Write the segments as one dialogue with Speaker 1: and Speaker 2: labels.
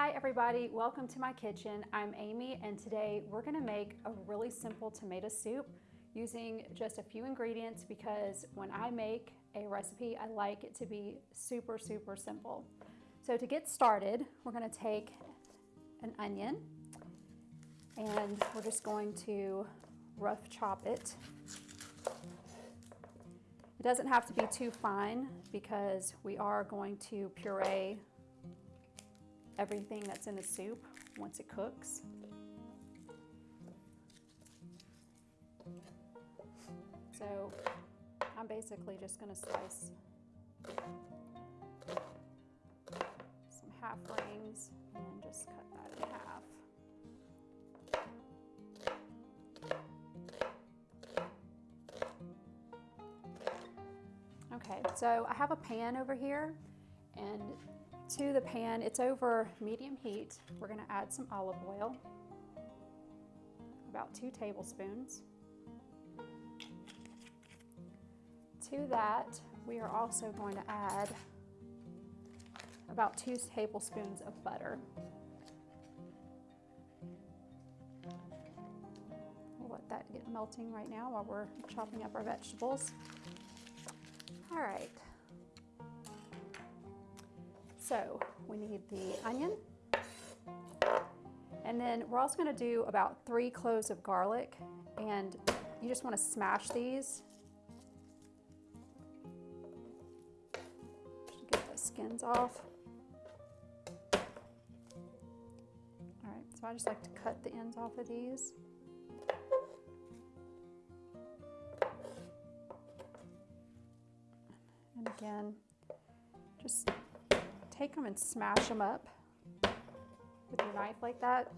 Speaker 1: Hi everybody, welcome to my kitchen. I'm Amy and today we're gonna make a really simple tomato soup using just a few ingredients because when I make a recipe, I like it to be super, super simple. So to get started, we're gonna take an onion and we're just going to rough chop it. It doesn't have to be too fine because we are going to puree everything that's in the soup once it cooks. So I'm basically just going to slice some half rings and just cut that in half. Okay, so I have a pan over here and to the pan, it's over medium heat. We're gonna add some olive oil, about two tablespoons. To that, we are also going to add about two tablespoons of butter. We'll let that get melting right now while we're chopping up our vegetables. All right. So we need the onion. And then we're also gonna do about three cloves of garlic and you just wanna smash these. Just get the skins off. All right, so I just like to cut the ends off of these. And again, just take them and smash them up with your knife like that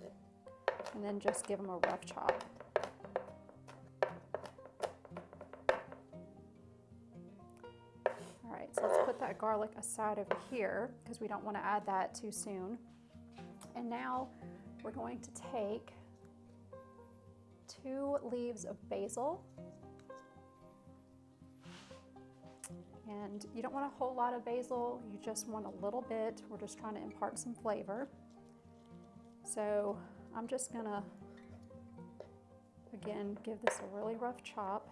Speaker 1: and then just give them a rough chop. All right, so let's put that garlic aside over here because we don't want to add that too soon. And now we're going to take two leaves of basil And you don't want a whole lot of basil, you just want a little bit. We're just trying to impart some flavor. So I'm just gonna, again, give this a really rough chop.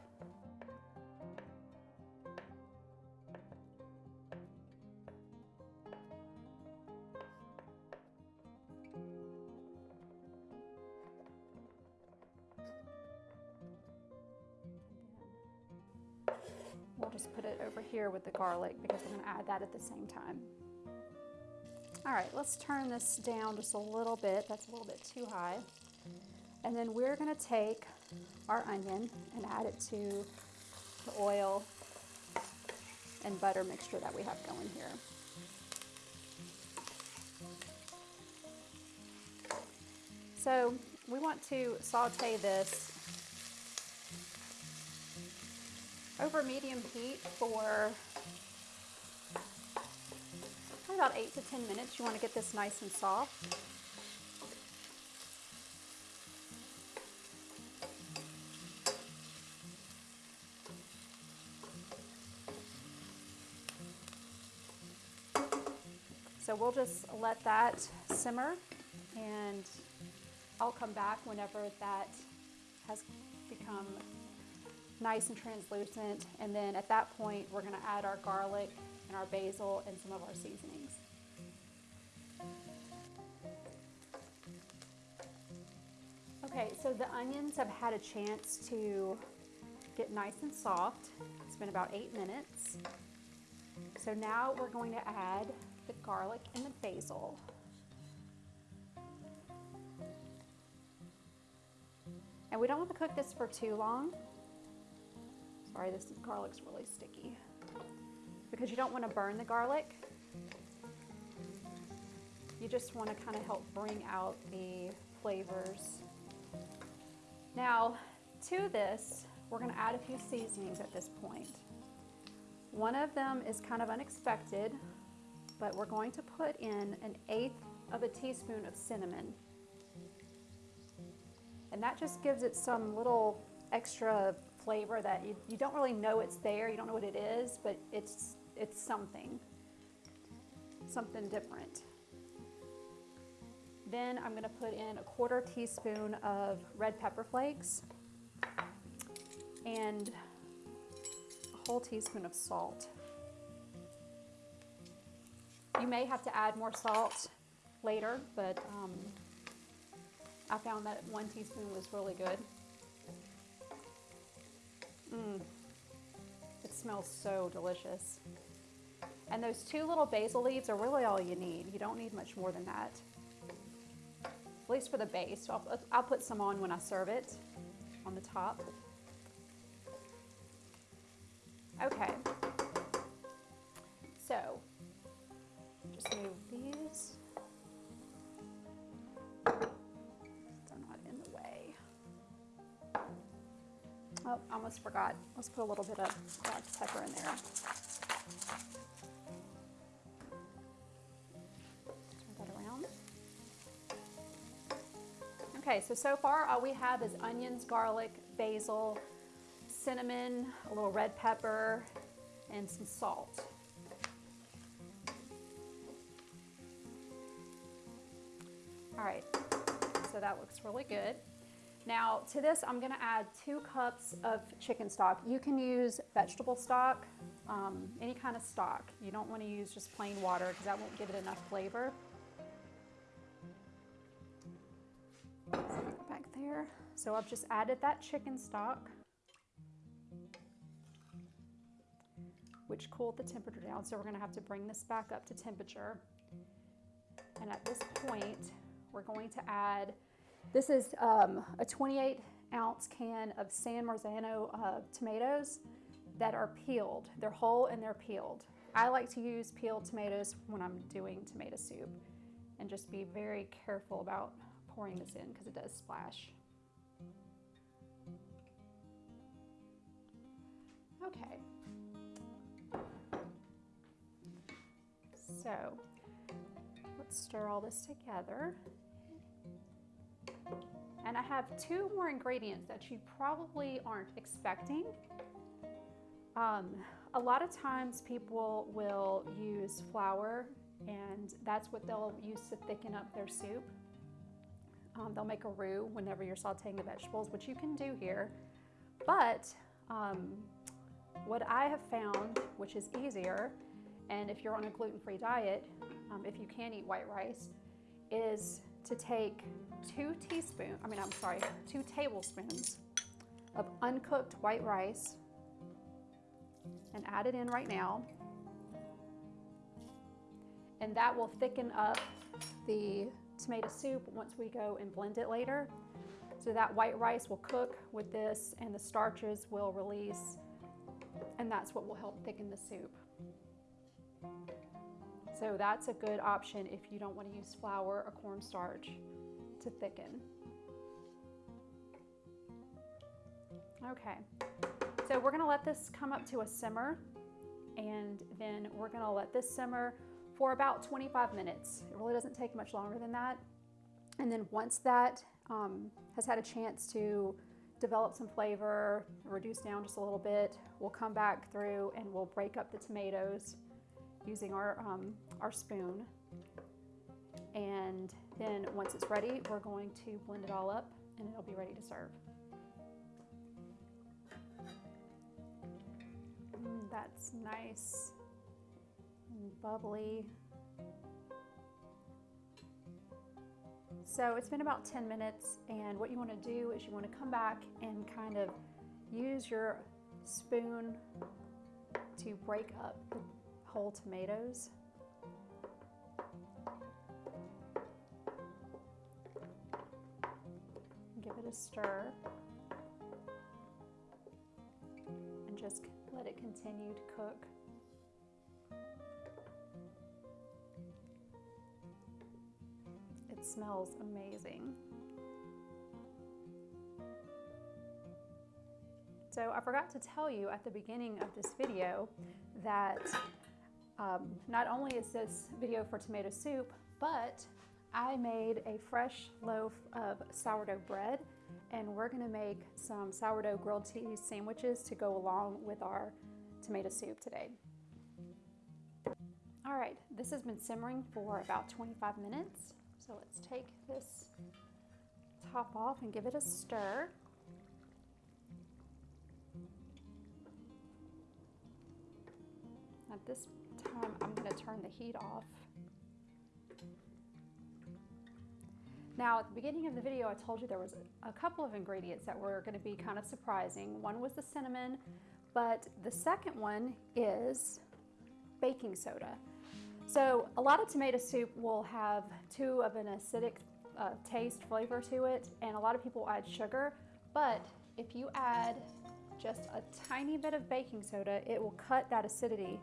Speaker 1: Just put it over here with the garlic because we're gonna add that at the same time. All right, let's turn this down just a little bit. That's a little bit too high. And then we're gonna take our onion and add it to the oil and butter mixture that we have going here. So we want to saute this over medium heat for about eight to 10 minutes. You want to get this nice and soft. So we'll just let that simmer and I'll come back whenever that has become nice and translucent. And then at that point, we're gonna add our garlic and our basil and some of our seasonings. Okay, so the onions have had a chance to get nice and soft. It's been about eight minutes. So now we're going to add the garlic and the basil. And we don't want to cook this for too long. Sorry, this garlic's really sticky. Because you don't want to burn the garlic. You just want to kind of help bring out the flavors. Now, to this, we're going to add a few seasonings at this point. One of them is kind of unexpected, but we're going to put in an eighth of a teaspoon of cinnamon. And that just gives it some little extra flavor that you, you don't really know it's there, you don't know what it is, but it's, it's something, something different. Then I'm gonna put in a quarter teaspoon of red pepper flakes and a whole teaspoon of salt. You may have to add more salt later, but um, I found that one teaspoon was really good. Mmm, it smells so delicious. And those two little basil leaves are really all you need. You don't need much more than that. At least for the base. I'll, I'll put some on when I serve it on the top. Okay. So, Oh, almost forgot. Let's put a little bit of black pepper in there. Okay, so so far all we have is onions, garlic, basil, cinnamon, a little red pepper, and some salt. All right, so that looks really good. Now to this, I'm gonna add two cups of chicken stock. You can use vegetable stock, um, any kind of stock. You don't wanna use just plain water because that won't give it enough flavor. Back there. So I've just added that chicken stock, which cooled the temperature down. So we're gonna have to bring this back up to temperature. And at this point, we're going to add, this is um, a 28 ounce can of San Marzano uh, tomatoes that are peeled. They're whole and they're peeled. I like to use peeled tomatoes when I'm doing tomato soup and just be very careful about pouring this in because it does splash. Okay. So let's stir all this together. And I have two more ingredients that you probably aren't expecting. Um, a lot of times people will use flour and that's what they'll use to thicken up their soup. Um, they'll make a roux whenever you're sauteing the vegetables, which you can do here. But um, what I have found, which is easier, and if you're on a gluten-free diet, um, if you can eat white rice, is to take two teaspoons, I mean, I'm sorry, two tablespoons of uncooked white rice and add it in right now. And that will thicken up the tomato soup once we go and blend it later. So that white rice will cook with this and the starches will release and that's what will help thicken the soup. So that's a good option if you don't want to use flour or cornstarch to thicken. Okay, so we're gonna let this come up to a simmer and then we're gonna let this simmer for about 25 minutes. It really doesn't take much longer than that. And then once that um, has had a chance to develop some flavor, reduce down just a little bit, we'll come back through and we'll break up the tomatoes using our, um, our spoon. And then once it's ready, we're going to blend it all up and it'll be ready to serve. Mm, that's nice and bubbly. So it's been about 10 minutes and what you want to do is you want to come back and kind of use your spoon to break up the whole tomatoes. Give it a stir and just let it continue to cook. It smells amazing. So I forgot to tell you at the beginning of this video that um, not only is this video for tomato soup, but I made a fresh loaf of sourdough bread and we're gonna make some sourdough grilled cheese sandwiches to go along with our tomato soup today. All right, this has been simmering for about 25 minutes So let's take this top off and give it a stir. At this time, I'm going to turn the heat off. Now, at the beginning of the video, I told you there was a couple of ingredients that were going to be kind of surprising. One was the cinnamon, but the second one is baking soda. So a lot of tomato soup will have too of an acidic uh, taste, flavor to it, and a lot of people add sugar, but if you add just a tiny bit of baking soda, it will cut that acidity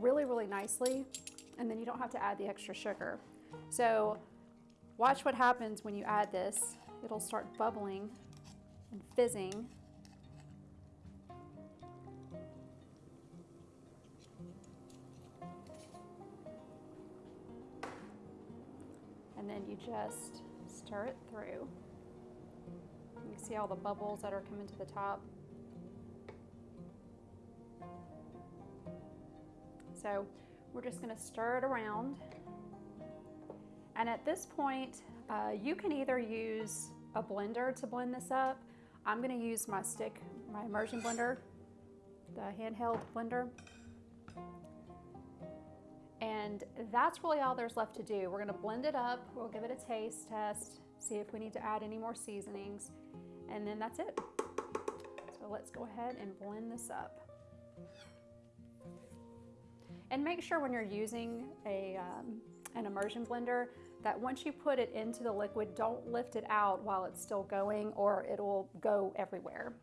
Speaker 1: really, really nicely, and then you don't have to add the extra sugar. So watch what happens when you add this. It'll start bubbling and fizzing. And then you just stir it through. You can see all the bubbles that are coming to the top. So we're just gonna stir it around. And at this point, uh, you can either use a blender to blend this up. I'm gonna use my stick, my immersion blender, the handheld blender. And that's really all there's left to do. We're gonna blend it up, we'll give it a taste test, see if we need to add any more seasonings, and then that's it. So let's go ahead and blend this up. And make sure when you're using a, um, an immersion blender that once you put it into the liquid, don't lift it out while it's still going or it will go everywhere.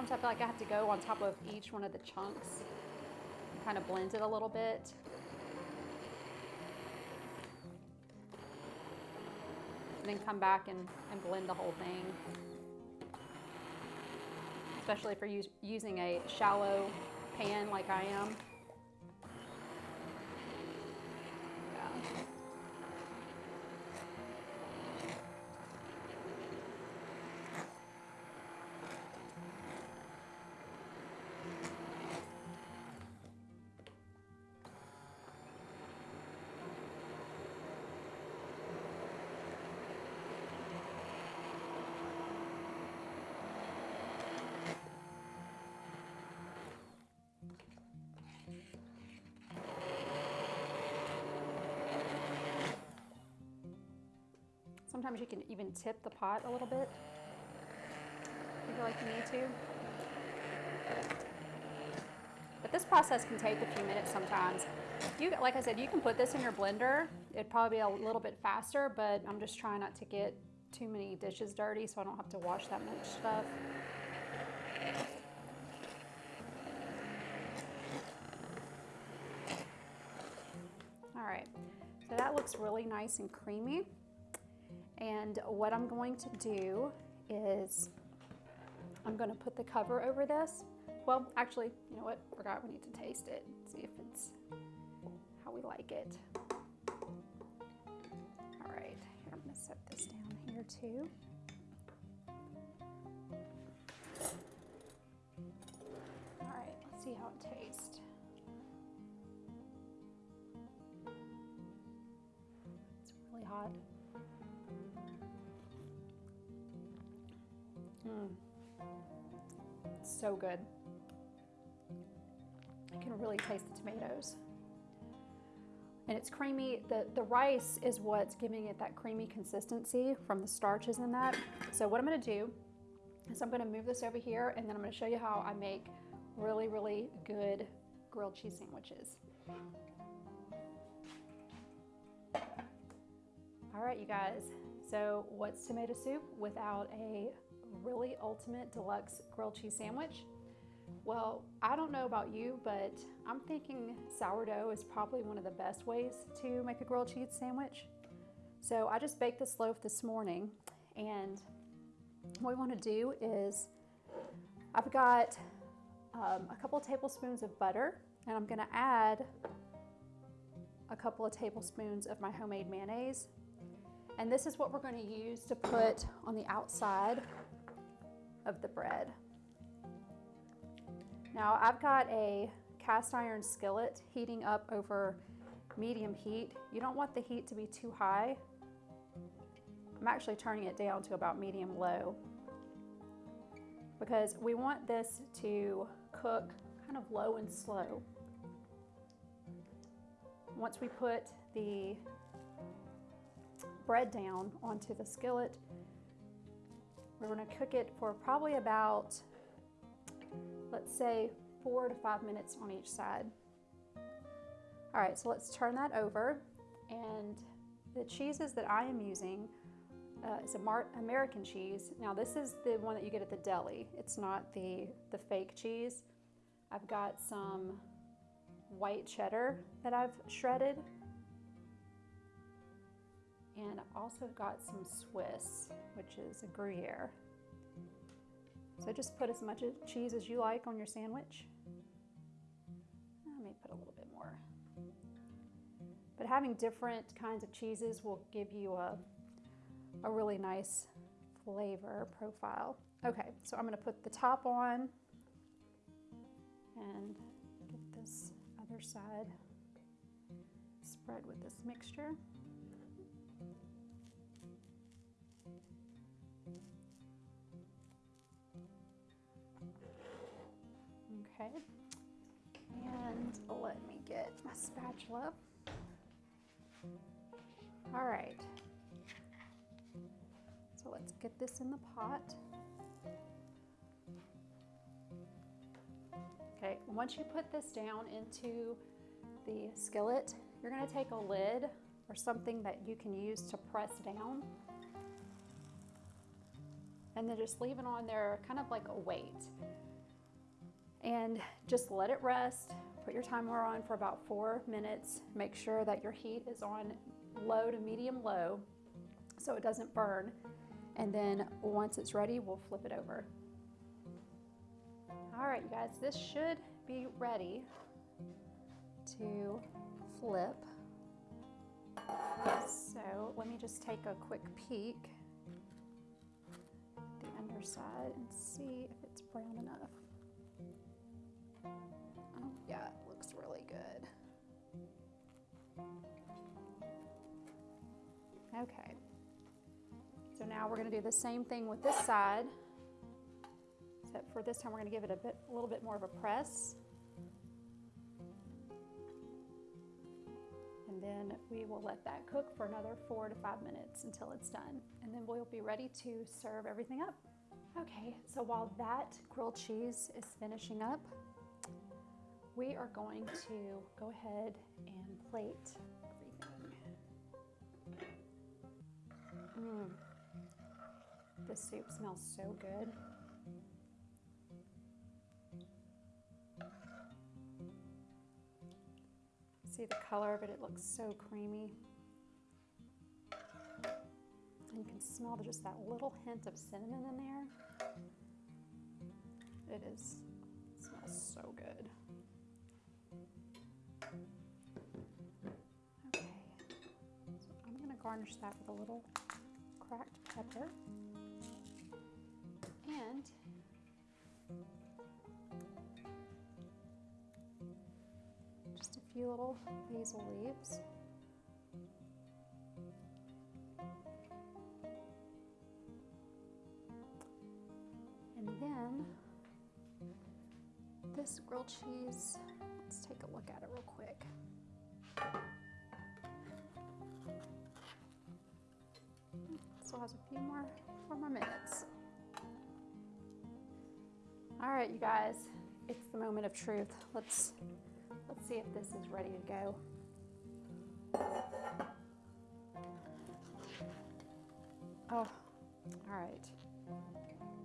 Speaker 1: Sometimes I feel like I have to go on top of each one of the chunks, kind of blend it a little bit. And then come back and, and blend the whole thing. Especially if you're using a shallow pan like I am. Sometimes you can even tip the pot a little bit if you feel like you need to. But this process can take a few minutes sometimes. You, like I said, you can put this in your blender. It'd probably be a little bit faster, but I'm just trying not to get too many dishes dirty so I don't have to wash that much stuff. All right, so that looks really nice and creamy. And what I'm going to do is I'm going to put the cover over this. Well, actually, you know what? Forgot we need to taste it. See if it's how we like it. All right, here, I'm to set this down here too. All right, let's see how it tastes. It's really hot. Mm. So good. I can really taste the tomatoes. And it's creamy. The, the rice is what's giving it that creamy consistency from the starches in that. So what I'm gonna do is I'm gonna move this over here and then I'm gonna show you how I make really, really good grilled cheese sandwiches. All right, you guys. So what's tomato soup without a really ultimate deluxe grilled cheese sandwich. Well, I don't know about you, but I'm thinking sourdough is probably one of the best ways to make a grilled cheese sandwich. So I just baked this loaf this morning and what we want to do is I've got um, a couple of tablespoons of butter and I'm going to add a couple of tablespoons of my homemade mayonnaise. And this is what we're going to use to put on the outside of the bread. Now I've got a cast iron skillet heating up over medium heat. You don't want the heat to be too high. I'm actually turning it down to about medium low because we want this to cook kind of low and slow. Once we put the bread down onto the skillet, we're going to cook it for probably about, let's say, four to five minutes on each side. All right, so let's turn that over. And the cheeses that I am using uh, is a American cheese. Now this is the one that you get at the deli. It's not the, the fake cheese. I've got some white cheddar that I've shredded. And I also got some Swiss, which is a Gruyere. So just put as much cheese as you like on your sandwich. I may put a little bit more. But having different kinds of cheeses will give you a, a really nice flavor profile. Okay, so I'm gonna put the top on and get this other side spread with this mixture. Okay, and let me get my spatula. All right, so let's get this in the pot. Okay, once you put this down into the skillet, you're gonna take a lid or something that you can use to press down and then just leave it on there kind of like a weight and just let it rest. Put your timer on for about four minutes. Make sure that your heat is on low to medium low so it doesn't burn. And then once it's ready, we'll flip it over. All right, you guys, this should be ready to flip. So let me just take a quick peek at the underside and see if it's brown enough. Yeah, it looks really good. Okay. So now we're gonna do the same thing with this side. Except for this time we're gonna give it a bit, a little bit more of a press. And then we will let that cook for another four to five minutes until it's done. And then we'll be ready to serve everything up. Okay, so while that grilled cheese is finishing up, we are going to go ahead and plate everything. Mm. The soup smells so good. See the color of it, it looks so creamy. And you can smell just that little hint of cinnamon in there. It is, it smells so good. Garnish that with a little cracked pepper. And just a few little basil leaves. And then this grilled cheese, let's take a look at it real quick. Still has a few more, four more minutes. All right, you guys, it's the moment of truth. Let's let's see if this is ready to go. Oh, all right.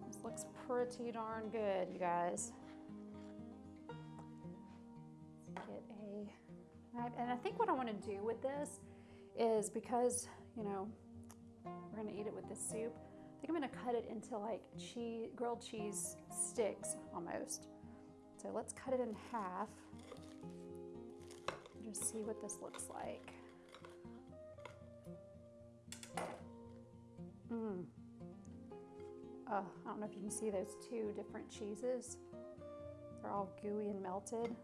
Speaker 1: This looks pretty darn good, you guys. Get a. And I think what I want to do with this is because, you know, we're to eat it with this soup, I think I'm to cut it into like cheese, grilled cheese sticks almost. So let's cut it in half. Just see what this looks like. Mmm. Oh, I don't know if you can see those two different cheeses. They're all gooey and melted.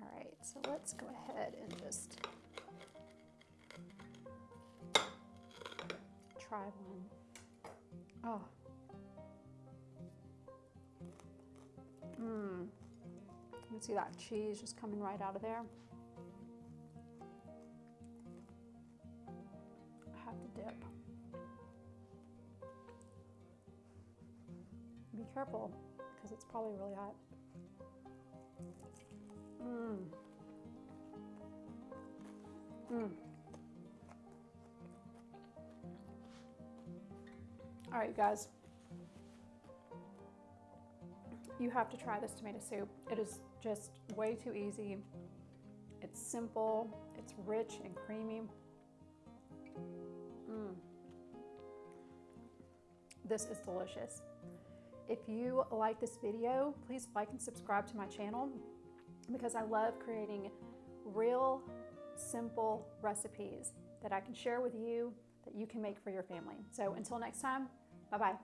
Speaker 1: All right, so let's go ahead and just try one. Oh. Mmm. You can see that cheese just coming right out of there. I have to dip. Be careful because it's probably really hot. Mmm. Mmm. All right, guys. You have to try this tomato soup. It is just way too easy. It's simple, it's rich and creamy. Mm. This is delicious. If you like this video, please like and subscribe to my channel because I love creating real, simple recipes that I can share with you that you can make for your family. So until next time, 拜拜。